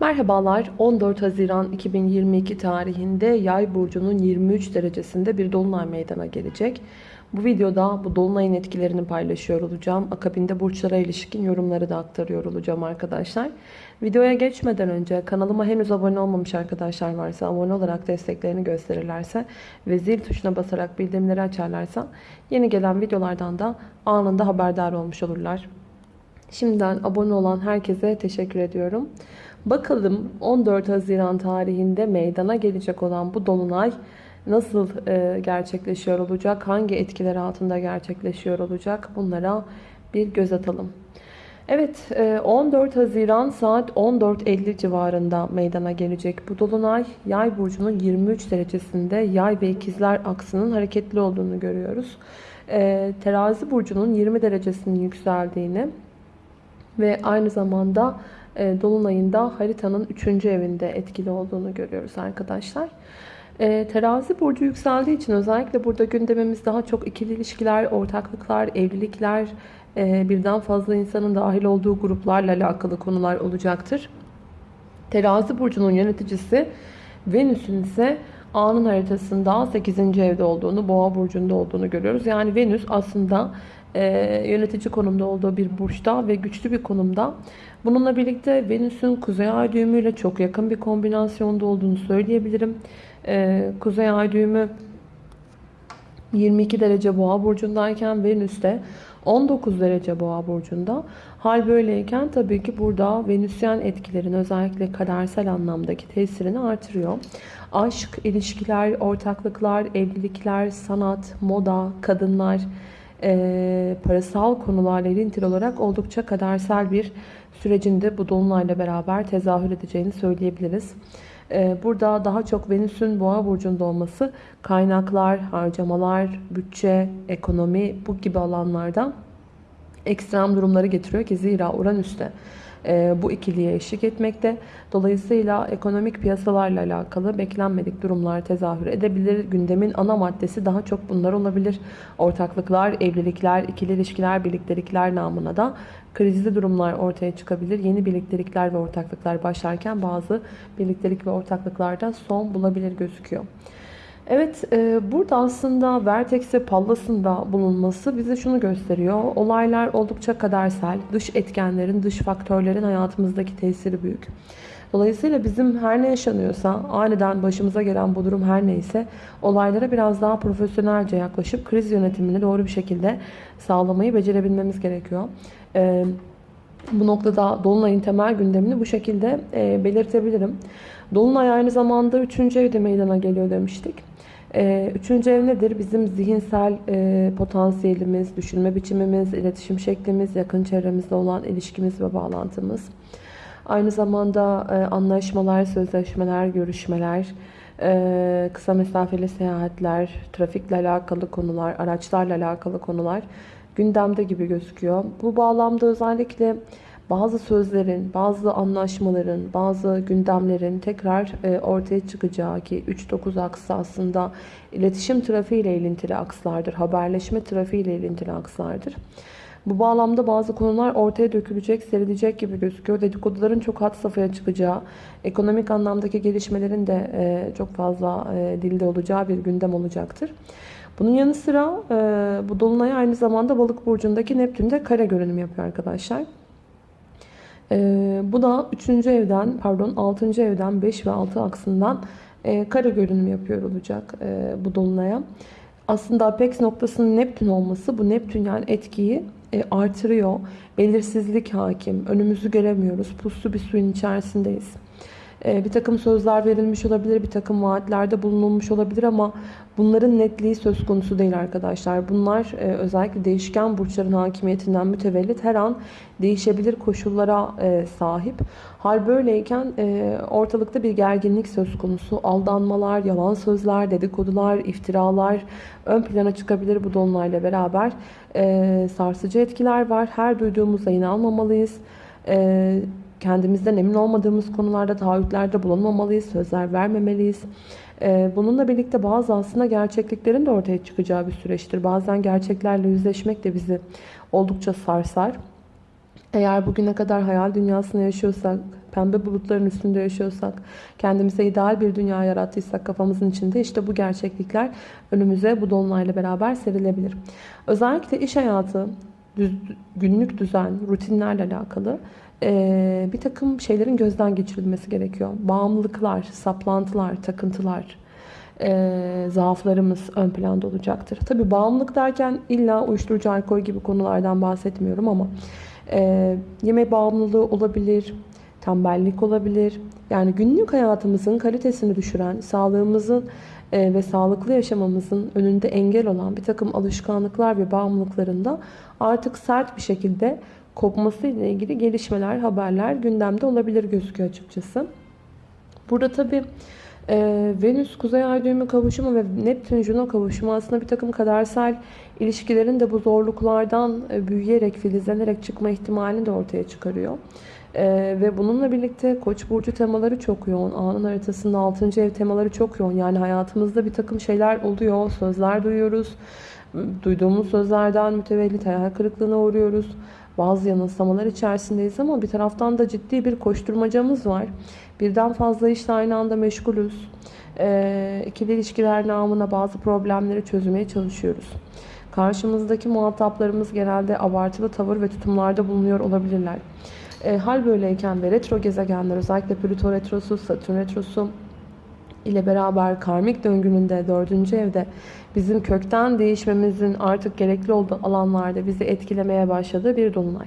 Merhabalar 14 Haziran 2022 tarihinde Yay burcunun 23 derecesinde bir dolunay meydana gelecek. Bu videoda bu dolunayın etkilerini paylaşıyor olacağım. Akabinde burçlara ilişkin yorumları da aktarıyor olacağım arkadaşlar. Videoya geçmeden önce kanalıma henüz abone olmamış arkadaşlar varsa abone olarak desteklerini gösterirlerse ve zil tuşuna basarak bildirimleri açarlarsa yeni gelen videolardan da anında haberdar olmuş olurlar. Şimdiden abone olan herkese teşekkür ediyorum. Bakalım 14 Haziran tarihinde meydana gelecek olan bu dolunay nasıl e, gerçekleşiyor olacak? Hangi etkiler altında gerçekleşiyor olacak? Bunlara bir göz atalım. Evet 14 Haziran saat 14.50 civarında meydana gelecek bu dolunay yay burcunun 23 derecesinde yay ve ikizler aksının hareketli olduğunu görüyoruz. E, terazi burcunun 20 derecesinin yükseldiğini ve aynı zamanda e, Dolunay'ında haritanın 3. evinde etkili olduğunu görüyoruz arkadaşlar. E, terazi burcu yükseldiği için özellikle burada gündemimiz daha çok ikili ilişkiler, ortaklıklar, evlilikler, e, birden fazla insanın dahil olduğu gruplarla alakalı konular olacaktır. Terazi burcunun yöneticisi Venüs'ün ise A'nın haritasında 8. evde olduğunu, Boğa burcunda olduğunu görüyoruz. Yani Venüs aslında e, yönetici konumda olduğu bir burçta ve güçlü bir konumda. Bununla birlikte Venüs'ün Kuzey Ay düğümüyle çok yakın bir kombinasyonda olduğunu söyleyebilirim. E, Kuzey Ay düğümü 22 derece Boğa burcundayken Venüs de 19 derece Boğa burcunda. Hal böyleyken tabii ki burada Venüsyen etkilerin özellikle kadersel anlamdaki tesirini artırıyor. Aşk, ilişkiler, ortaklıklar, evlilikler, sanat, moda, kadınlar, e, parasal konularla ilintili olarak oldukça kadersel bir sürecinde bu dolunayla beraber tezahür edeceğini söyleyebiliriz. E, burada daha çok Venüs'ün boğa burcunda olması kaynaklar, harcamalar, bütçe, ekonomi bu gibi alanlarda ekstrem durumları getiriyor ki zira Uranüs'te bu ikiliye eşlik etmekte. Dolayısıyla ekonomik piyasalarla alakalı beklenmedik durumlar tezahür edebilir. Gündemin ana maddesi daha çok bunlar olabilir. Ortaklıklar, evlilikler, ikili ilişkiler, birliktelikler namına da krizli durumlar ortaya çıkabilir. Yeni birliktelikler ve ortaklıklar başlarken bazı birliktelik ve ortaklıklarda son bulabilir gözüküyor. Evet, e, burada aslında Vertex'e Pallas'ın bulunması bize şunu gösteriyor. Olaylar oldukça kadersel, dış etkenlerin, dış faktörlerin hayatımızdaki tesiri büyük. Dolayısıyla bizim her ne yaşanıyorsa, aniden başımıza gelen bu durum her neyse, olaylara biraz daha profesyonelce yaklaşıp kriz yönetimini doğru bir şekilde sağlamayı becerebilmemiz gerekiyor. E, bu noktada Dolunay'ın temel gündemini bu şekilde e, belirtebilirim. Dolunay aynı zamanda 3. evde meydana geliyor demiştik. Ee, üçüncü ev nedir? Bizim zihinsel e, potansiyelimiz, düşünme biçimimiz, iletişim şeklimiz, yakın çevremizle olan ilişkimiz ve bağlantımız. Aynı zamanda e, anlaşmalar, sözleşmeler, görüşmeler, e, kısa mesafeli seyahatler, trafikle alakalı konular, araçlarla alakalı konular gündemde gibi gözüküyor. Bu bağlamda özellikle bazı sözlerin, bazı anlaşmaların, bazı gündemlerin tekrar e, ortaya çıkacağı ki 3-9 aksı aslında iletişim trafiği ile ilintili akslardır. Haberleşme trafiği ile ilintili akslardır. Bu bağlamda bazı konular ortaya dökülecek, serilecek gibi gözüküyor. Dedikoduların çok hat safhaya çıkacağı, ekonomik anlamdaki gelişmelerin de e, çok fazla e, dilde olacağı bir gündem olacaktır. Bunun yanı sıra bu Dolunay aynı zamanda Balık burcundaki Neptün'de kare görünüm yapıyor arkadaşlar. E, bu da 3. evden pardon 6. evden 5 ve 6 aksından e, kare görünüm yapıyor olacak e, bu dolunaya. Aslında apex noktasının Neptün olması bu Neptün yani etkiyi e, artırıyor. Belirsizlik hakim. Önümüzü göremiyoruz. Puslu bir suyun içerisindeyiz. E, bir takım sözler verilmiş olabilir, bir takım vaatlerde bulunulmuş olabilir ama bunların netliği söz konusu değil arkadaşlar. Bunlar e, özellikle değişken burçların hakimiyetinden mütevellit her an değişebilir koşullara e, sahip. Hal böyleyken ortalıkta bir gerginlik söz konusu. Aldanmalar, yalan sözler, dedikodular, iftiralar ön plana çıkabilir bu dolunayla beraber. Sarsıcı etkiler var. Her duyduğumuzda inanmamalıyız kendimizden emin olmadığımız konularda taahhütlerde bulunmamalıyız, sözler vermemeliyiz. Ee, bununla birlikte bazı aslında gerçekliklerin de ortaya çıkacağı bir süreçtir. Bazen gerçeklerle yüzleşmek de bizi oldukça sarsar. Eğer bugüne kadar hayal dünyasında yaşıyorsak, pembe bulutların üstünde yaşıyorsak, kendimize ideal bir dünya yarattıysak kafamızın içinde işte bu gerçeklikler önümüze bu dolunayla beraber serilebilir. Özellikle iş hayatı, günlük düzen, rutinlerle alakalı e, bir takım şeylerin gözden geçirilmesi gerekiyor. Bağımlılıklar, saplantılar, takıntılar, e, zaaflarımız ön planda olacaktır. Tabi bağımlılık derken illa uyuşturucu, alkol gibi konulardan bahsetmiyorum ama e, yeme bağımlılığı olabilir, tembellik olabilir. Yani günlük hayatımızın kalitesini düşüren, sağlığımızın ve sağlıklı yaşamamızın önünde engel olan bir takım alışkanlıklar ve bağımlılıklarında artık sert bir şekilde kopması ile ilgili gelişmeler, haberler gündemde olabilir gözüküyor açıkçası. Burada tabii ee, Venüs Kuzey Ay düğümü kavuşumu ve Neptün Juno kavuşumu aslında bir takım kadersel ilişkilerin de bu zorluklardan e, büyüyerek, filizlenerek çıkma ihtimalini de ortaya çıkarıyor. Ee, ve bununla birlikte Koç burcu temaları çok yoğun. Anın haritasında 6. ev temaları çok yoğun. Yani hayatımızda bir takım şeyler oluyor, sözler duyuyoruz. Duyduğumuz sözlerden mütevellit hayal kırıklığına uğruyoruz. Bazı yanılsamalar içerisindeyiz ama bir taraftan da ciddi bir koşturmacamız var. Birden fazla işle aynı anda meşgulüz. E, ikili ilişkiler namına bazı problemleri çözmeye çalışıyoruz. Karşımızdaki muhataplarımız genelde abartılı tavır ve tutumlarda bulunuyor olabilirler. E, hal böyleyken ve retro gezegenler özellikle Plüto retrosu, Satürn retrosu ile beraber karmik döngünün de dördüncü evde bizim kökten değişmemizin artık gerekli olduğu alanlarda bizi etkilemeye başladığı bir dolunay.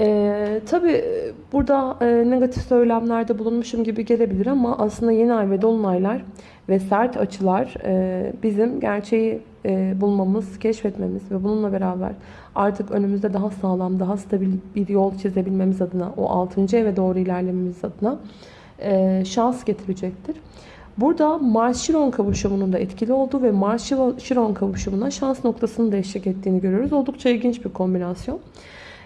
Ee, tabii burada e, negatif söylemlerde bulunmuşum gibi gelebilir ama aslında yeni ay ve dolunaylar ve sert açılar e, bizim gerçeği e, bulmamız, keşfetmemiz ve bununla beraber artık önümüzde daha sağlam, daha stabil bir yol çizebilmemiz adına, o 6. eve doğru ilerlememiz adına e, şans getirecektir. Burada Mars-Şiron kavuşumunun da etkili olduğu ve Mars-Şiron kavuşumuna şans noktasının da eşlik ettiğini görüyoruz. Oldukça ilginç bir kombinasyon.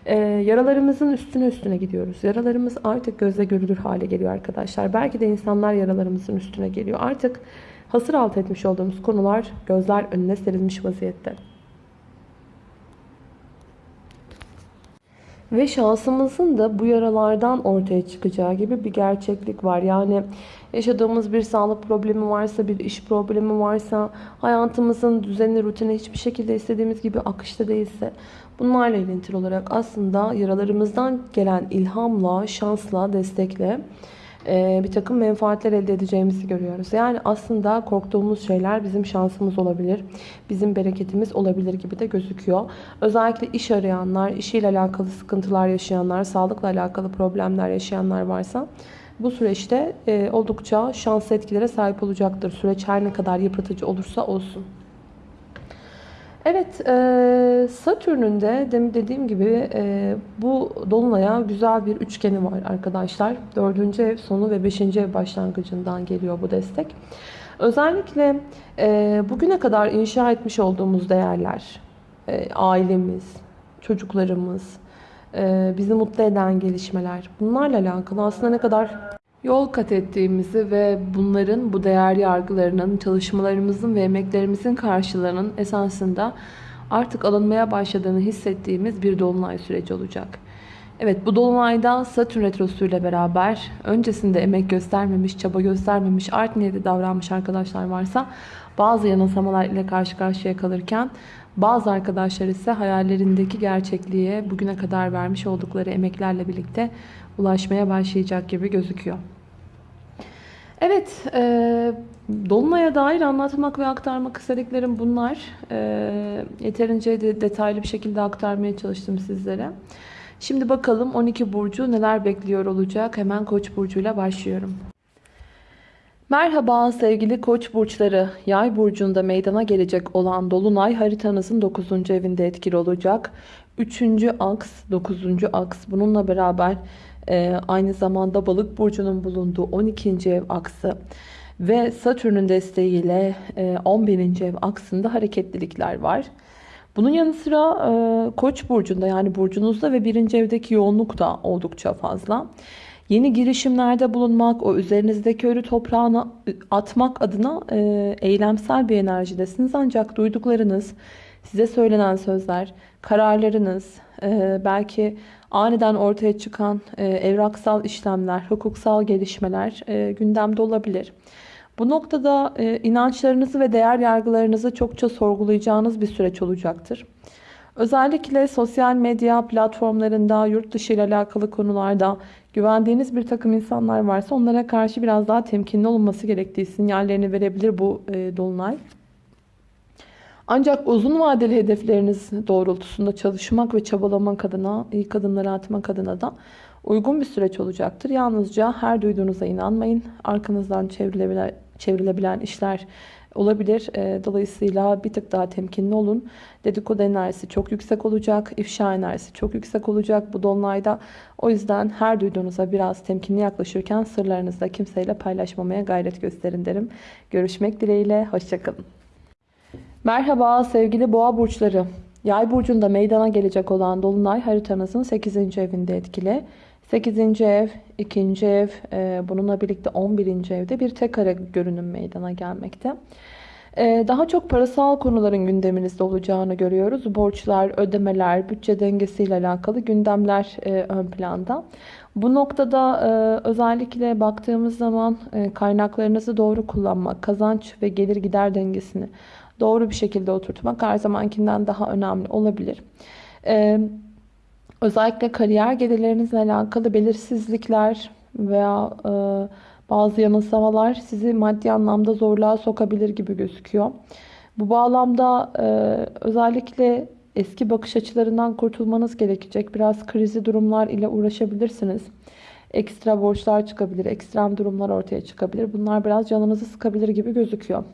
Ee, yaralarımızın üstüne üstüne gidiyoruz. Yaralarımız artık gözle görülür hale geliyor arkadaşlar. Belki de insanlar yaralarımızın üstüne geliyor. Artık hasır alt etmiş olduğumuz konular gözler önüne serilmiş vaziyette. Ve şansımızın da bu yaralardan ortaya çıkacağı gibi bir gerçeklik var. Yani yaşadığımız bir sağlık problemi varsa, bir iş problemi varsa, hayatımızın düzeni, rutini hiçbir şekilde istediğimiz gibi akışta değilse, bunlarla ilintili olarak aslında yaralarımızdan gelen ilhamla, şansla, destekle bir takım menfaatler elde edeceğimizi görüyoruz. Yani aslında korktuğumuz şeyler bizim şansımız olabilir. Bizim bereketimiz olabilir gibi de gözüküyor. Özellikle iş arayanlar, işiyle alakalı sıkıntılar yaşayanlar, sağlıkla alakalı problemler yaşayanlar varsa bu süreçte e, oldukça şanslı etkilere sahip olacaktır. Süreç her ne kadar yıpratıcı olursa olsun. Evet, e, Satürn'ün de dediğim gibi e, bu Dolunay'a güzel bir üçgeni var arkadaşlar. Dördüncü ev sonu ve beşinci ev başlangıcından geliyor bu destek. Özellikle e, bugüne kadar inşa etmiş olduğumuz değerler, e, ailemiz, çocuklarımız, e, bizi mutlu eden gelişmeler bunlarla alakalı aslında ne kadar yol kat ettiğimizi ve bunların, bu değer yargılarının, çalışmalarımızın ve emeklerimizin karşılığının esasında artık alınmaya başladığını hissettiğimiz bir dolunay süreci olacak. Evet bu dolunayda Satürn retrosu ile beraber öncesinde emek göstermemiş, çaba göstermemiş, art niyeti davranmış arkadaşlar varsa bazı yanılsamalar ile karşı karşıya kalırken bazı arkadaşlar ise hayallerindeki gerçekliğe bugüne kadar vermiş oldukları emeklerle birlikte ulaşmaya başlayacak gibi gözüküyor. Evet, e, Dolunay'a dair anlatmak ve aktarmak istediklerim bunlar. E, yeterince de detaylı bir şekilde aktarmaya çalıştım sizlere. Şimdi bakalım 12 burcu neler bekliyor olacak. Hemen Koç burcuyla başlıyorum. Merhaba sevgili Koç burçları. Yay burcunda meydana gelecek olan dolunay haritanızın 9. evinde etkili olacak. 3. aks, 9. aks bununla beraber e, aynı zamanda balık burcunun bulunduğu 12. ev aksı ve Satürn'ün desteğiyle e, 11. ev aksında hareketlilikler var. Bunun yanı sıra e, Koç burcunda yani burcunuzda ve 1. evdeki yoğunluk da oldukça fazla. Yeni girişimlerde bulunmak, o üzerinizdeki ölü toprağını atmak adına e, eylemsel bir enerjidesiniz. Ancak duyduklarınız size söylenen sözler, kararlarınız, e, belki aniden ortaya çıkan e, evraksal işlemler, hukuksal gelişmeler e, gündemde olabilir. Bu noktada inançlarınızı ve değer yargılarınızı çokça sorgulayacağınız bir süreç olacaktır. Özellikle sosyal medya platformlarında, yurt dışı ile alakalı konularda güvendiğiniz bir takım insanlar varsa onlara karşı biraz daha temkinli olunması gerektiği sinyallerini verebilir bu e, dolunay. Ancak uzun vadeli hedefleriniz doğrultusunda çalışmak ve çabalamak adına, ilk adımları atmak adına da uygun bir süreç olacaktır. Yalnızca her duyduğunuza inanmayın. Arkanızdan çevrilebilen, çevrilebilen işler olabilir. E, dolayısıyla bir tık daha temkinli olun. Dedikodu enerjisi çok yüksek olacak. ifşa enerjisi çok yüksek olacak bu dolunayda. O yüzden her duyduğunuza biraz temkinli yaklaşırken sırlarınızı da kimseyle paylaşmamaya gayret gösterin derim. Görüşmek dileğiyle. Hoşçakalın. Merhaba sevgili boğa burçları. Yay burcunda meydana gelecek olan dolunay haritanızın 8. evinde etkili. 8. ev, 2. ev, e, bununla birlikte 11. evde bir tek kare görünüm meydana gelmekte. E, daha çok parasal konuların gündeminizde olacağını görüyoruz. Borçlar, ödemeler, bütçe dengesiyle alakalı gündemler e, ön planda. Bu noktada özellikle baktığımız zaman kaynaklarınızı doğru kullanmak, kazanç ve gelir gider dengesini doğru bir şekilde oturtmak her zamankinden daha önemli olabilir. Ee, özellikle kariyer gelirlerinizle alakalı belirsizlikler veya e, bazı yanılsamalar sizi maddi anlamda zorluğa sokabilir gibi gözüküyor. Bu bağlamda e, özellikle eski bakış açılarından kurtulmanız gerekecek. Biraz krizi durumlar ile uğraşabilirsiniz. Ekstra borçlar çıkabilir, ekstrem durumlar ortaya çıkabilir. Bunlar biraz canınızı sıkabilir gibi gözüküyor.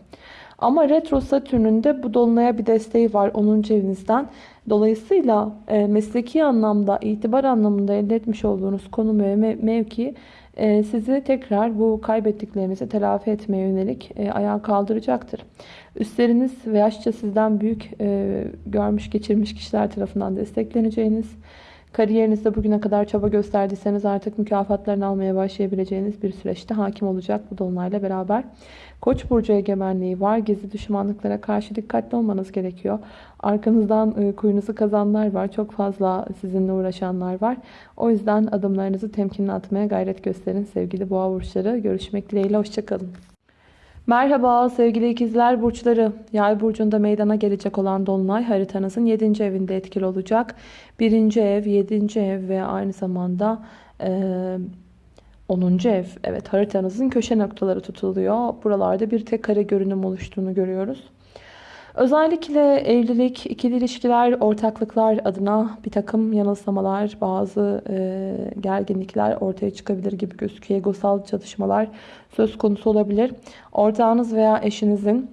Ama retro satürnün bu dolunaya bir desteği var 10. evinizden. Dolayısıyla e, mesleki anlamda, itibar anlamında elde etmiş olduğunuz konum ve mevki e, sizi tekrar bu kaybettiklerinizi telafi etmeye yönelik e, ayağa kaldıracaktır. Üstleriniz ve yaşça sizden büyük e, görmüş geçirmiş kişiler tarafından destekleneceğiniz, kariyerinizde bugüne kadar çaba gösterdiyseniz artık mükafatlarını almaya başlayabileceğiniz bir süreçte hakim olacak bu dolunayla beraber. Koç burcu egemenliği var. Gizli düşmanlıklara karşı dikkatli olmanız gerekiyor. Arkanızdan e, kuyunuzu kazanlar var. Çok fazla sizinle uğraşanlar var. O yüzden adımlarınızı temkinli atmaya gayret gösterin sevgili boğa burçları. Görüşmek dileğiyle. Hoşçakalın. Merhaba sevgili ikizler burçları. Yay burcunda meydana gelecek olan dolunay haritanızın 7. evinde etkili olacak. 1. ev, 7. ev ve aynı zamanda e, 10. ev. Evet haritanızın köşe noktaları tutuluyor. Buralarda bir tek kare görünüm oluştuğunu görüyoruz. Özellikle evlilik, ikili ilişkiler, ortaklıklar adına bir takım yanılsamalar, bazı e, gerginlikler ortaya çıkabilir gibi gözüküyor. Egosal çatışmalar söz konusu olabilir. Ortağınız veya eşinizin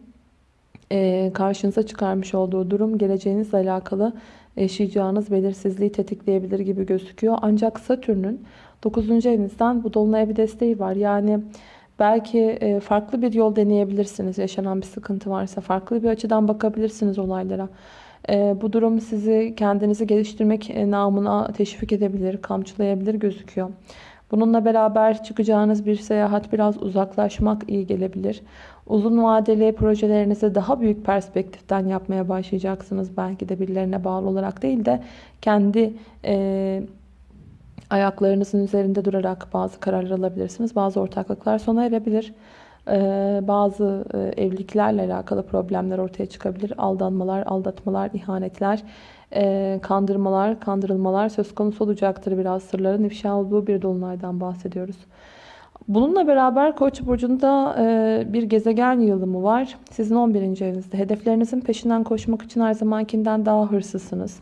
e, karşınıza çıkarmış olduğu durum geleceğinizle alakalı yaşayacağınız belirsizliği tetikleyebilir gibi gözüküyor. Ancak Satürn'ün 9. evinizden bu dolunaya bir desteği var. Yani belki e, farklı bir yol deneyebilirsiniz. Yaşanan bir sıkıntı varsa farklı bir açıdan bakabilirsiniz olaylara. E, bu durum sizi kendinizi geliştirmek e, namına teşvik edebilir, kamçılayabilir gözüküyor. Bununla beraber çıkacağınız bir seyahat biraz uzaklaşmak iyi gelebilir. Uzun vadeli projelerinizi daha büyük perspektiften yapmaya başlayacaksınız. Belki de birilerine bağlı olarak değil de kendi e, ayaklarınızın üzerinde durarak bazı kararlar alabilirsiniz. Bazı ortaklıklar sona erebilir. Ee, bazı e, evliliklerle alakalı problemler ortaya çıkabilir. Aldanmalar, aldatmalar, ihanetler, e, kandırmalar, kandırılmalar söz konusu olacaktır. Biraz sırların ifşa olduğu bir dolunaydan bahsediyoruz. Bununla beraber Koç burcunda e, bir gezegen yığılımı var. Sizin 11. evinizde. Hedeflerinizin peşinden koşmak için her zamankinden daha hırsızsınız.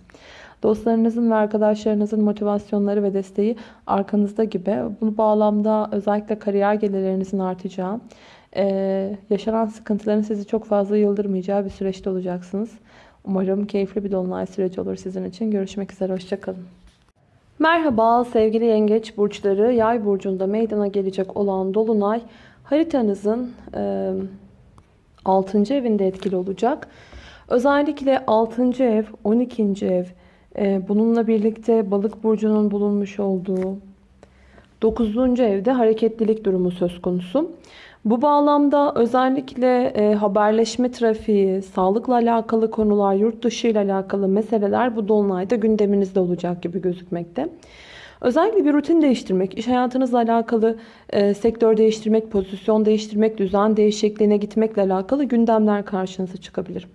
Dostlarınızın ve arkadaşlarınızın motivasyonları ve desteği arkanızda gibi. Bu bağlamda özellikle kariyer gelirlerinizin artacağı, ee, yaşanan sıkıntıların sizi çok fazla yıldırmayacağı bir süreçte olacaksınız. Umarım keyifli bir dolunay süreci olur sizin için. Görüşmek üzere, hoşçakalın. Merhaba sevgili yengeç burçları. Yay burcunda meydana gelecek olan dolunay haritanızın e, 6. evinde etkili olacak. Özellikle 6. ev, 12. ev, bununla birlikte balık burcunun bulunmuş olduğu 9. evde hareketlilik durumu söz konusu. Bu bağlamda özellikle e, haberleşme trafiği, sağlıkla alakalı konular, yurt dışı ile alakalı meseleler bu dolunayda gündeminizde olacak gibi gözükmekte. Özellikle bir rutin değiştirmek, iş hayatınızla alakalı e, sektör değiştirmek, pozisyon değiştirmek, düzen değişikliğine gitmekle alakalı gündemler karşınıza çıkabilir.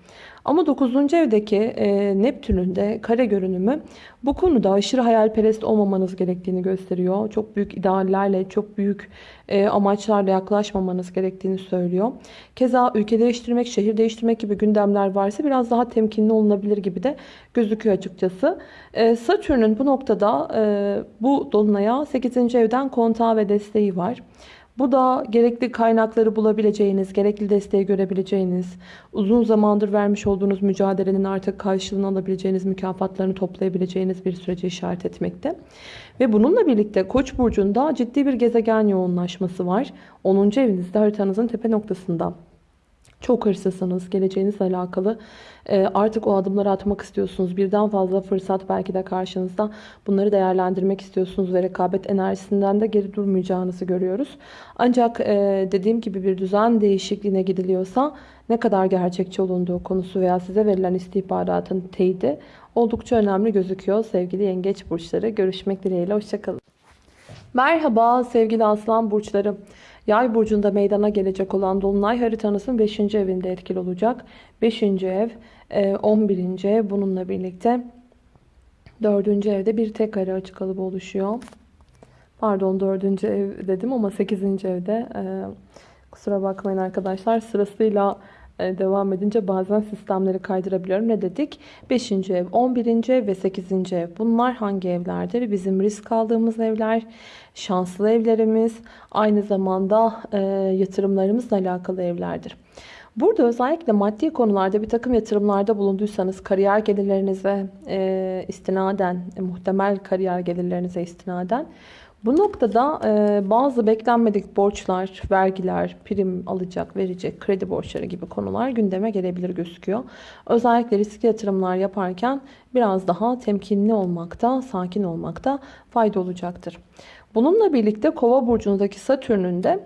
Ama 9. evdeki e, Neptün'ün de kare görünümü bu konuda aşırı hayalperest olmamanız gerektiğini gösteriyor. Çok büyük ideallerle, çok büyük e, amaçlarla yaklaşmamanız gerektiğini söylüyor. Keza ülke değiştirmek, şehir değiştirmek gibi gündemler varsa biraz daha temkinli olunabilir gibi de gözüküyor açıkçası. E, Satürn'ün bu noktada e, bu dolunaya 8. evden kontağı ve desteği var. Bu da gerekli kaynakları bulabileceğiniz, gerekli desteği görebileceğiniz, uzun zamandır vermiş olduğunuz mücadelenin artık karşılığını alabileceğiniz, mükafatlarını toplayabileceğiniz bir süreci işaret etmekte. Ve bununla birlikte Koç burcunda ciddi bir gezegen yoğunlaşması var. 10. evinizde haritanızın tepe noktasında. Çok hırslısınız. Geleceğinizle alakalı e, artık o adımları atmak istiyorsunuz. Birden fazla fırsat belki de karşınızda. Bunları değerlendirmek istiyorsunuz ve rekabet enerjisinden de geri durmayacağınızı görüyoruz. Ancak e, dediğim gibi bir düzen değişikliğine gidiliyorsa ne kadar gerçekçi olunduğu konusu veya size verilen istihbaratın teyidi oldukça önemli gözüküyor. Sevgili yengeç burçları görüşmek dileğiyle. Hoşçakalın. Merhaba sevgili aslan burçları. Yay burcunda meydana gelecek olan dolunay haritanızın 5. evinde etkili olacak. 5. ev, 11. E, ev bununla birlikte 4. evde bir tek kare açık kalıbı oluşuyor. Pardon 4. ev dedim ama 8. evde e, kusura bakmayın arkadaşlar sırasıyla e, devam edince bazen sistemleri kaydırabiliyorum. Ne dedik? 5. ev, 11. ev ve 8. ev. Bunlar hangi evlerdir? Bizim risk aldığımız evler, şanslı evlerimiz, aynı zamanda e, yatırımlarımızla alakalı evlerdir. Burada özellikle maddi konularda bir takım yatırımlarda bulunduysanız kariyer gelirlerinize e, istinaden, e, muhtemel kariyer gelirlerinize istinaden bu noktada e, bazı beklenmedik borçlar, vergiler, prim alacak, verecek, kredi borçları gibi konular gündeme gelebilir gözüküyor. Özellikle riskli yatırımlar yaparken biraz daha temkinli olmakta, sakin olmakta fayda olacaktır. Bununla birlikte Kova burcundaki Satürn'ün de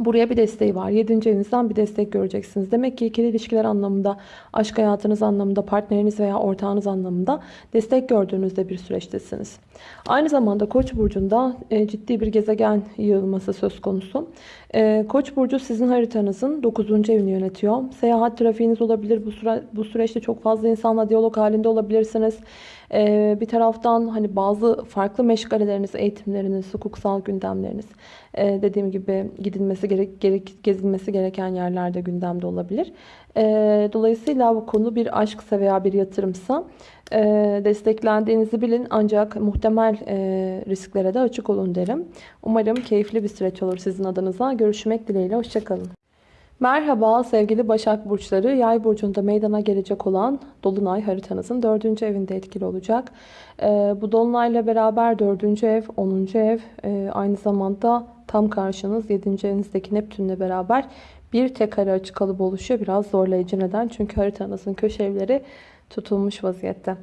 Buraya bir desteği var. 7. evinizden bir destek göreceksiniz. Demek ki ikili ilişkiler anlamında, aşk hayatınız anlamında, partneriniz veya ortağınız anlamında destek gördüğünüzde bir süreçtesiniz. Aynı zamanda Koç burcunda e, ciddi bir gezegen yığılması söz konusu. E, Koç burcu sizin haritanızın 9. evini yönetiyor. Seyahat trafiğiniz olabilir. Bu, süre, bu süreçte çok fazla insanla diyalog halinde olabilirsiniz. E, bir taraftan hani bazı farklı meşgaleleriniz, eğitimleriniz, hukuksal gündemleriniz dediğim gibi gidilmesi gerek, gerek gezilmesi gereken yerlerde gündemde olabilir. dolayısıyla bu konu bir aşksa veya bir yatırımsa desteklendiğinizi bilin ancak muhtemel risklere de açık olun derim. Umarım keyifli bir süreç olur sizin adınıza. Görüşmek dileğiyle. Hoşçakalın. Merhaba sevgili Başak Burçları. Yay burcunda meydana gelecek olan Dolunay haritanızın 4. evinde etkili olacak. bu Dolunayla beraber 4. ev, 10. ev aynı zamanda tam karşınız 7. evinizdeki Neptünle beraber bir tek kare açık kalıbı oluşuyor. Biraz zorlayıcı neden? Çünkü haritanızın köşe evleri tutulmuş vaziyette.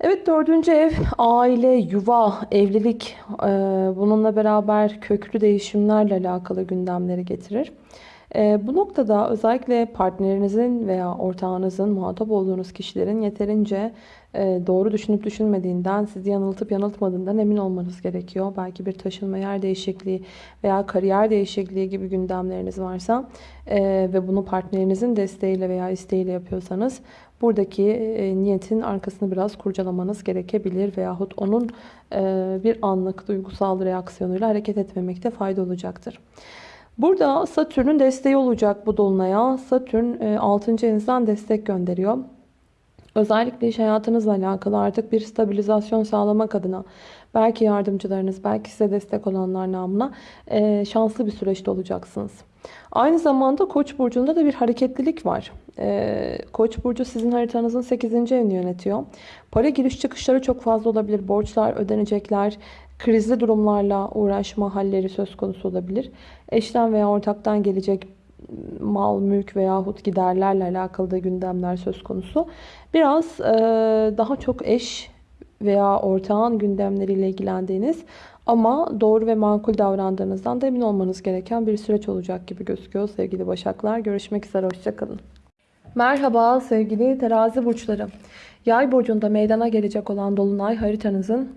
Evet dördüncü ev aile, yuva, evlilik e, bununla beraber köklü değişimlerle alakalı gündemleri getirir. E, bu noktada özellikle partnerinizin veya ortağınızın muhatap olduğunuz kişilerin yeterince e, doğru düşünüp düşünmediğinden, sizi yanıltıp yanıltmadığından emin olmanız gerekiyor. Belki bir taşınma yer değişikliği veya kariyer değişikliği gibi gündemleriniz varsa ve bunu partnerinizin desteğiyle veya isteğiyle yapıyorsanız buradaki e, niyetin arkasını biraz kurcalamanız gerekebilir veyahut onun e, bir anlık duygusal reaksiyonuyla hareket etmemekte fayda olacaktır. Burada Satürn'ün desteği olacak bu dolunaya. Satürn 6. E, evinizden destek gönderiyor. Özellikle iş hayatınızla alakalı artık bir stabilizasyon sağlamak adına belki yardımcılarınız, belki size destek olanlar namına şanslı bir süreçte olacaksınız. Aynı zamanda Koç burcunda da bir hareketlilik var. Ee, Koç burcu sizin haritanızın 8. evini yönetiyor. Para giriş çıkışları çok fazla olabilir. Borçlar, ödenecekler, krizli durumlarla uğraşma halleri söz konusu olabilir. Eşten veya ortaktan gelecek mal, mülk veyahut giderlerle alakalı da gündemler söz konusu. Biraz e, daha çok eş veya ortağın gündemleriyle ilgilendiğiniz Ama doğru ve makul davrandığınızdan da emin olmanız gereken bir süreç olacak gibi gözüküyor sevgili Başaklar. Görüşmek üzere, hoşçakalın. Merhaba sevgili terazi burçları. Yay burcunda meydana gelecek olan dolunay haritanızın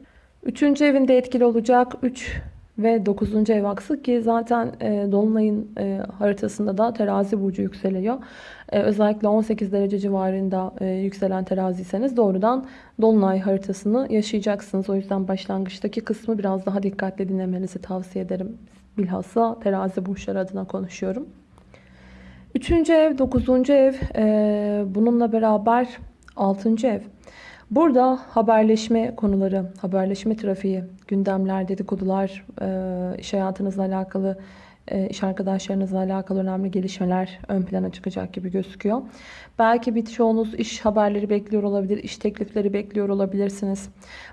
3. evinde etkili olacak. 3 ve 9. ev aksı ki zaten e, dolunayın e, haritasında da terazi burcu yükseliyor. E, özellikle 18 derece civarında e, yükselen teraziyseniz doğrudan dolunay haritasını yaşayacaksınız. O yüzden başlangıçtaki kısmı biraz daha dikkatli dinlemenizi tavsiye ederim. Bilhassa terazi burçları adına konuşuyorum. Üçüncü ev, dokuzuncu ev, e, bununla beraber altıncı ev. Burada haberleşme konuları, haberleşme trafiği, gündemler, dedikodular, e, iş hayatınızla alakalı, e, iş arkadaşlarınızla alakalı önemli gelişmeler ön plana çıkacak gibi gözüküyor. Belki birçoğunuz iş haberleri bekliyor olabilir, iş teklifleri bekliyor olabilirsiniz.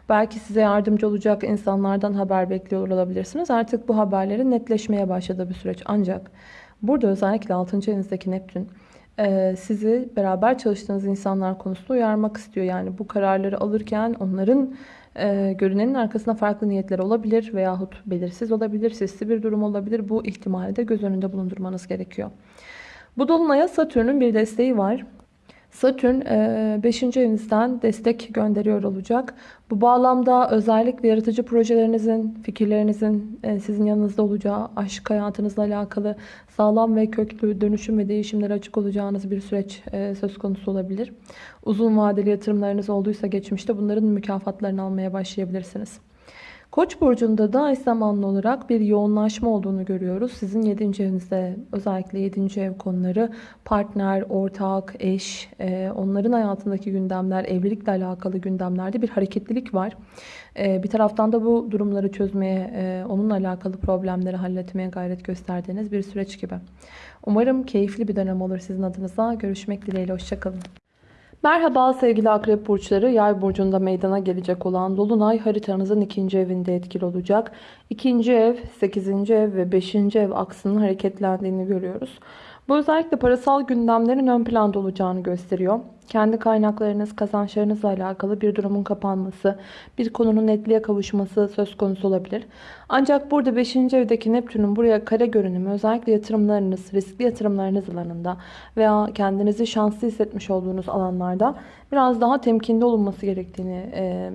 Belki size yardımcı olacak insanlardan haber bekliyor olabilirsiniz. Artık bu haberlerin netleşmeye başladığı bir süreç. Ancak burada özellikle 6. evinizdeki Neptün sizi beraber çalıştığınız insanlar konusunda uyarmak istiyor. Yani bu kararları alırken onların e, görünenin arkasında farklı niyetler olabilir veyahut belirsiz olabilir, sesli bir durum olabilir. Bu ihtimali de göz önünde bulundurmanız gerekiyor. Bu dolunaya Satürn'ün bir desteği var. Satürn 5. evinizden destek gönderiyor olacak. Bu bağlamda özellikle yaratıcı projelerinizin, fikirlerinizin e, sizin yanınızda olacağı, aşk hayatınızla alakalı sağlam ve köklü dönüşüm ve değişimlere açık olacağınız bir süreç e, söz konusu olabilir. Uzun vadeli yatırımlarınız olduysa geçmişte bunların mükafatlarını almaya başlayabilirsiniz. Koç burcunda da eş zamanlı olarak bir yoğunlaşma olduğunu görüyoruz. Sizin 7. evinizde özellikle 7. ev konuları partner, ortak, eş, e, onların hayatındaki gündemler, evlilikle alakalı gündemlerde bir hareketlilik var. E, bir taraftan da bu durumları çözmeye, e, onunla alakalı problemleri halletmeye gayret gösterdiğiniz bir süreç gibi. Umarım keyifli bir dönem olur sizin adınıza. Görüşmek dileğiyle, hoşçakalın. Merhaba sevgili akrep burçları. Yay burcunda meydana gelecek olan Dolunay haritanızın ikinci evinde etkili olacak. İkinci ev, sekizinci ev ve beşinci ev aksının hareketlendiğini görüyoruz. Bu özellikle parasal gündemlerin ön planda olacağını gösteriyor. Kendi kaynaklarınız, kazançlarınızla alakalı bir durumun kapanması, bir konunun netliğe kavuşması söz konusu olabilir. Ancak burada 5. evdeki Neptün'ün buraya kare görünümü özellikle yatırımlarınız, riskli yatırımlarınız alanında veya kendinizi şanslı hissetmiş olduğunuz alanlarda biraz daha temkinli olunması gerektiğini e,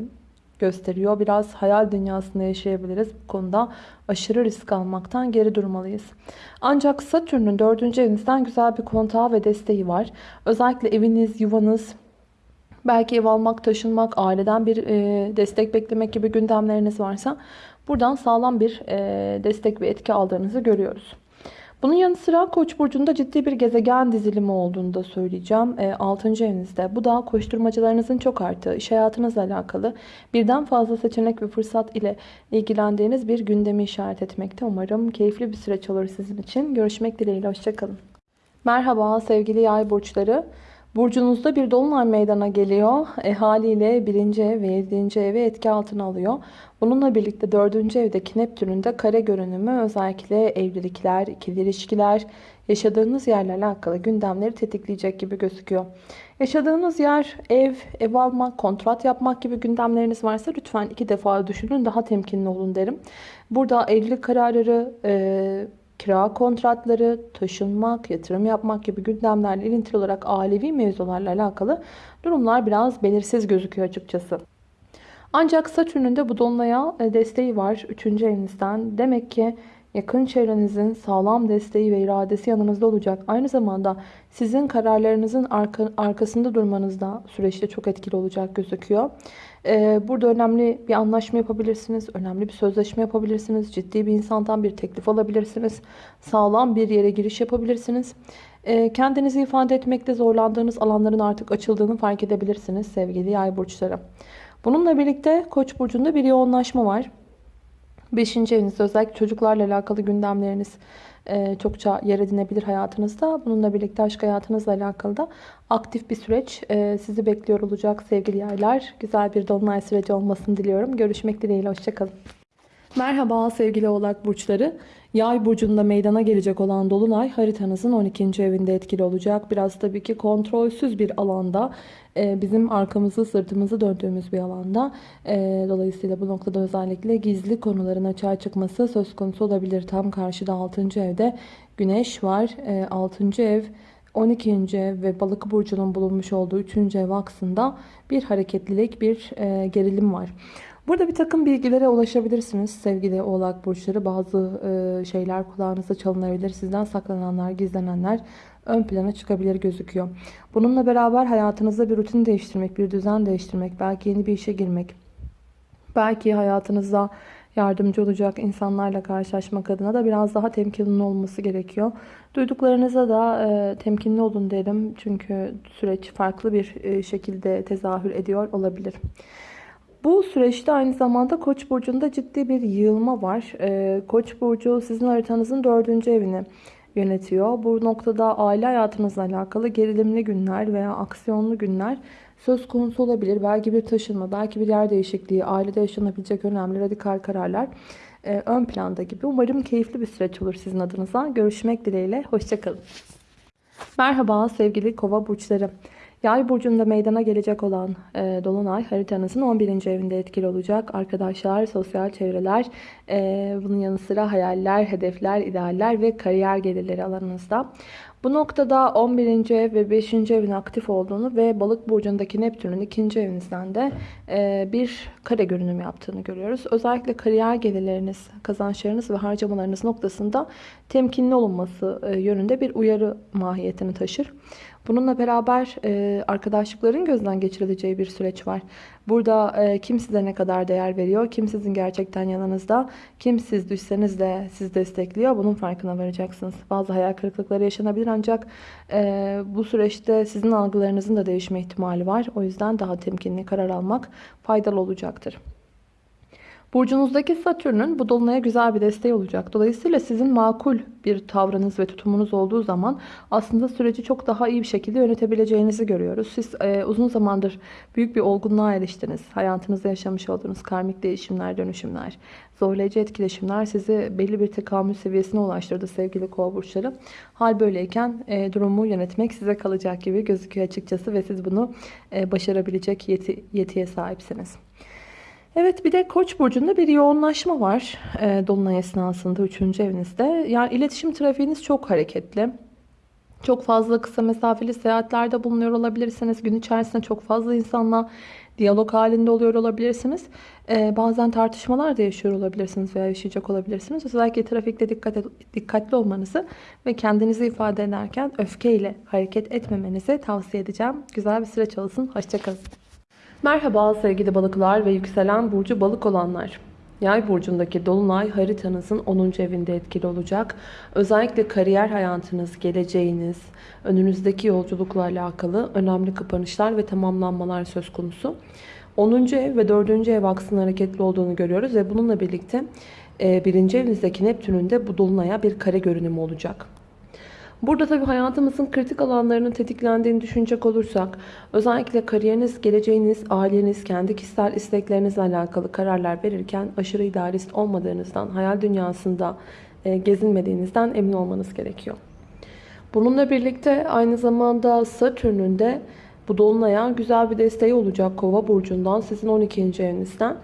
gösteriyor. Biraz hayal dünyasında yaşayabiliriz. Bu konuda aşırı risk almaktan geri durmalıyız. Ancak Satürn'ün 4. evinizden güzel bir kontağı ve desteği var. Özellikle eviniz, yuvanız, belki ev almak, taşınmak, aileden bir e, destek beklemek gibi gündemleriniz varsa buradan sağlam bir e, destek ve etki aldığınızı görüyoruz. Bunun yanı sıra Koç burcunda ciddi bir gezegen dizilimi olduğunu da söyleyeceğim. E, 6. evinizde. Bu da koşturmacılarınızın çok arttığı, iş hayatınızla alakalı birden fazla seçenek ve fırsat ile ilgilendiğiniz bir gündemi işaret etmekte. Umarım keyifli bir süreç olur sizin için. Görüşmek dileğiyle. Hoşçakalın. Merhaba sevgili yay burçları. Burcunuzda bir dolunay meydana geliyor. E, haliyle 1. ev ve 7. evi etki altına alıyor. Bununla birlikte 4. evdeki Neptün'ün de kare görünümü özellikle evlilikler, ikili ilişkiler, yaşadığınız yerle alakalı gündemleri tetikleyecek gibi gözüküyor. Yaşadığınız yer, ev, ev almak, kontrat yapmak gibi gündemleriniz varsa lütfen iki defa düşünün. Daha temkinli olun derim. Burada evlilik kararları, e, kira kontratları, taşınmak, yatırım yapmak gibi gündemlerle ilintili olarak ailevi mevzularla alakalı durumlar biraz belirsiz gözüküyor açıkçası. Ancak Satürn'ün de bu dolunaya e, desteği var 3. evinizden. Demek ki yakın çevrenizin sağlam desteği ve iradesi yanınızda olacak. Aynı zamanda sizin kararlarınızın arka, arkasında durmanız da süreçte çok etkili olacak gözüküyor. Burada önemli bir anlaşma yapabilirsiniz. Önemli bir sözleşme yapabilirsiniz. Ciddi bir insandan bir teklif alabilirsiniz. Sağlam bir yere giriş yapabilirsiniz. Kendinizi ifade etmekte zorlandığınız alanların artık açıldığını fark edebilirsiniz sevgili yay burçları. Bununla birlikte Koç burcunda bir yoğunlaşma var. Beşinci evinizde özellikle çocuklarla alakalı gündemleriniz çokça yer edinebilir hayatınızda. Bununla birlikte aşk hayatınızla alakalı da aktif bir süreç e, sizi bekliyor olacak sevgili yaylar. Güzel bir dolunay süreci olmasını diliyorum. Görüşmek dileğiyle. Hoşçakalın. Merhaba sevgili oğlak burçları. Yay burcunda meydana gelecek olan dolunay haritanızın 12. evinde etkili olacak. Biraz tabii ki kontrolsüz bir alanda e, bizim arkamızı sırtımızı döndüğümüz bir alanda. E, Dolayısıyla bu noktada özellikle gizli konuların açığa çıkması söz konusu olabilir. Tam karşıda 6. evde güneş var. E, 6. ev 12. ev ve balık burcunun bulunmuş olduğu 3. ev aksında bir hareketlilik, bir e, gerilim var. Burada bir takım bilgilere ulaşabilirsiniz sevgili oğlak burçları. Bazı e, şeyler kulağınıza çalınabilir. Sizden saklananlar, gizlenenler ön plana çıkabilir gözüküyor. Bununla beraber hayatınızda bir rutin değiştirmek, bir düzen değiştirmek, belki yeni bir işe girmek, belki hayatınızda yardımcı olacak insanlarla karşılaşmak adına da biraz daha temkinli olması gerekiyor. Duyduklarınıza da e, temkinli olun derim. Çünkü süreç farklı bir e, şekilde tezahür ediyor olabilir. Bu süreçte aynı zamanda Koç burcunda ciddi bir yığılma var. Ee, Koç burcu sizin haritanızın dördüncü evini yönetiyor. Bu noktada aile hayatınızla alakalı gerilimli günler veya aksiyonlu günler söz konusu olabilir. Belki bir taşınma, belki bir yer değişikliği, ailede yaşanabilecek önemli radikal kararlar e, ön planda gibi. Umarım keyifli bir süreç olur sizin adınıza. Görüşmek dileğiyle. Hoşçakalın. Merhaba sevgili kova burçları. Yay burcunda meydana gelecek olan e, Dolunay haritanızın 11. evinde etkili olacak. Arkadaşlar, sosyal çevreler, e, bunun yanı sıra hayaller, hedefler, idealler ve kariyer gelirleri alanınızda. Bu noktada 11. ev ve 5. evin aktif olduğunu ve balık burcundaki Neptün'ün 2. evinizden de e, bir kare görünüm yaptığını görüyoruz. Özellikle kariyer gelirleriniz, kazançlarınız ve harcamalarınız noktasında temkinli olunması e, yönünde bir uyarı mahiyetini taşır. Bununla beraber e, arkadaşlıkların gözden geçirileceği bir süreç var. Burada e, kim size ne kadar değer veriyor, kim sizin gerçekten yanınızda, kim siz düşseniz de sizi destekliyor bunun farkına varacaksınız. Bazı hayal kırıklıkları yaşanabilir ancak e, bu süreçte sizin algılarınızın da değişme ihtimali var. O yüzden daha temkinli karar almak faydalı olacaktır. Burcunuzdaki Satürn'ün bu dolunaya güzel bir desteği olacak. Dolayısıyla sizin makul bir tavrınız ve tutumunuz olduğu zaman aslında süreci çok daha iyi bir şekilde yönetebileceğinizi görüyoruz. Siz e, uzun zamandır büyük bir olgunluğa eriştiniz. Hayatınızda yaşamış olduğunuz karmik değişimler, dönüşümler, zorlayıcı etkileşimler sizi belli bir tekamül seviyesine ulaştırdı sevgili kova burçları. Hal böyleyken e, durumu yönetmek size kalacak gibi gözüküyor açıkçası ve siz bunu e, başarabilecek yeti, yetiye sahipsiniz. Evet bir de Koç burcunda bir yoğunlaşma var e, dolunay esnasında 3. evinizde. Yani iletişim trafiğiniz çok hareketli. Çok fazla kısa mesafeli seyahatlerde bulunuyor olabilirsiniz. Gün içerisinde çok fazla insanla diyalog halinde oluyor olabilirsiniz. Ee, bazen tartışmalar da yaşıyor olabilirsiniz veya yaşayacak olabilirsiniz. Özellikle trafikte dikkat dikkatli olmanızı ve kendinizi ifade ederken öfkeyle hareket etmemenizi tavsiye edeceğim. Güzel bir süreç olsun. Hoşçakalın. Merhaba sevgili balıklar ve yükselen burcu balık olanlar. Yay burcundaki dolunay haritanızın 10. evinde etkili olacak. Özellikle kariyer hayatınız, geleceğiniz, önünüzdeki yolculukla alakalı önemli kapanışlar ve tamamlanmalar söz konusu. 10. ev ve 4. ev aksının hareketli olduğunu görüyoruz ve bununla birlikte 1. evinizdeki Neptün'ün de bu dolunaya bir kare görünümü olacak. Burada tabii hayatımızın kritik alanlarının tetiklendiğini düşünecek olursak özellikle kariyeriniz, geleceğiniz, aileniz, kendi kişisel isteklerinizle alakalı kararlar verirken aşırı idealist olmadığınızdan, hayal dünyasında e, gezinmediğinizden emin olmanız gerekiyor. Bununla birlikte aynı zamanda Satürn'ün de bu dolunaya güzel bir desteği olacak Kova burcundan, sizin 12. evinizden.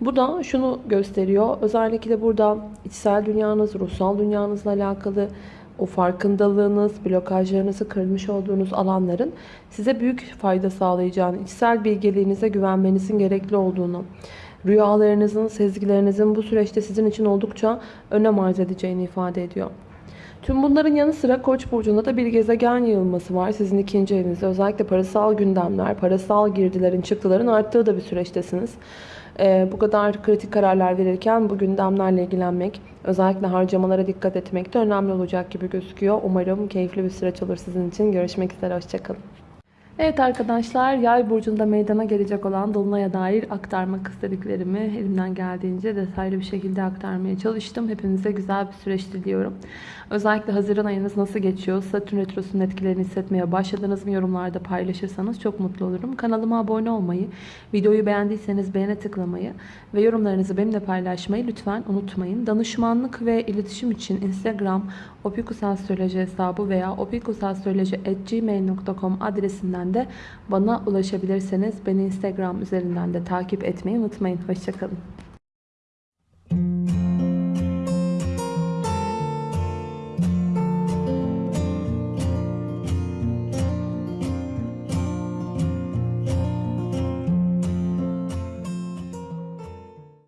Bu da şunu gösteriyor. Özellikle burada içsel dünyanız, ruhsal dünyanızla alakalı o farkındalığınız, blokajlarınızı kırmış olduğunuz alanların size büyük fayda sağlayacağını, içsel bilgeliğinize güvenmenizin gerekli olduğunu, rüyalarınızın, sezgilerinizin bu süreçte sizin için oldukça önem arz edeceğini ifade ediyor. Tüm bunların yanı sıra Koç burcunda da bir gezegen yığılması var. Sizin ikinci evinizde özellikle parasal gündemler, parasal girdilerin, çıktıların arttığı da bir süreçtesiniz. Ee, bu kadar kritik kararlar verirken bu gündemlerle ilgilenmek, özellikle harcamalara dikkat etmek de önemli olacak gibi gözüküyor. Umarım keyifli bir süreç olur sizin için. Görüşmek üzere, hoşçakalın. Evet arkadaşlar yay burcunda meydana gelecek olan dolunaya dair aktarmak istediklerimi elimden geldiğince detaylı bir şekilde aktarmaya çalıştım. Hepinize güzel bir süreç diliyorum. Özellikle Haziran ayınız nasıl geçiyor? Satürn Retrosu'nun etkilerini hissetmeye başladınız mı? Yorumlarda paylaşırsanız çok mutlu olurum. Kanalıma abone olmayı, videoyu beğendiyseniz beğene tıklamayı ve yorumlarınızı benimle paylaşmayı lütfen unutmayın. Danışmanlık ve iletişim için Instagram opikusastroloji hesabı veya opikusastroloji.gmail.com adresinden de bana ulaşabilirseniz beni Instagram üzerinden de takip etmeyi unutmayın. Hoşçakalın.